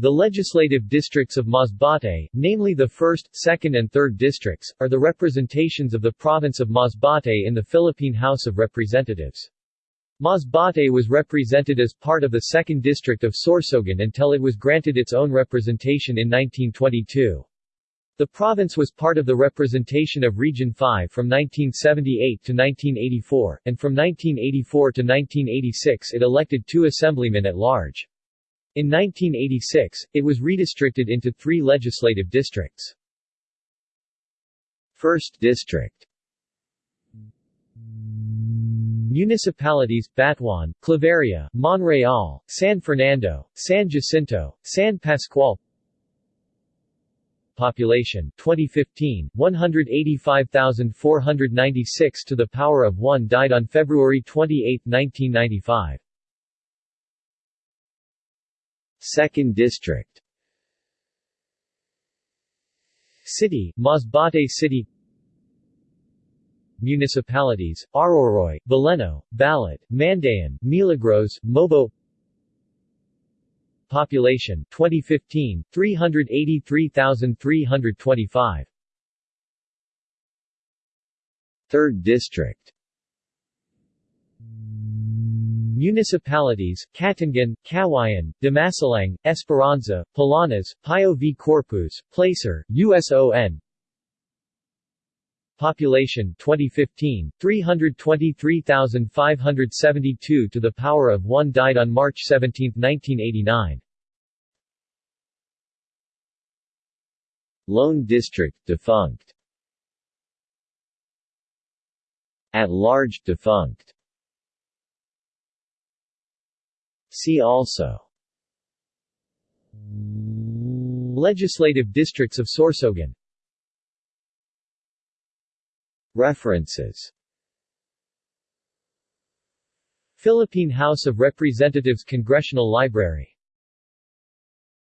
The legislative districts of Masbate, namely the 1st, 2nd and 3rd districts, are the representations of the province of Masbate in the Philippine House of Representatives. Masbate was represented as part of the 2nd district of Sorsogon until it was granted its own representation in 1922. The province was part of the representation of Region 5 from 1978 to 1984, and from 1984 to 1986 it elected two assemblymen at large. In 1986, it was redistricted into three legislative districts. 1st District. Municipalities, Batuan, Claveria, Monreal, San Fernando, San Jacinto, San Pascual. Population 2015 185,496 to the power of 1 died on February 28, 1995 2nd District. City, Masbate City. Municipalities, Aroroy, Baleno, Balud, Mandaon, Milagros, Mobo. Population 2015 383,325 3rd District Municipalities, Cataingan, Cawayan, Dimasalang, Esperanza, Palanas, Pio V. Corpuz, Placer, USON Population 2015 323,572 to the power of 1 died on March 17, 1989 Lone District defunct. At large defunct See also. Legislative districts of Sorsogon. References. Philippine House of Representatives Congressional Library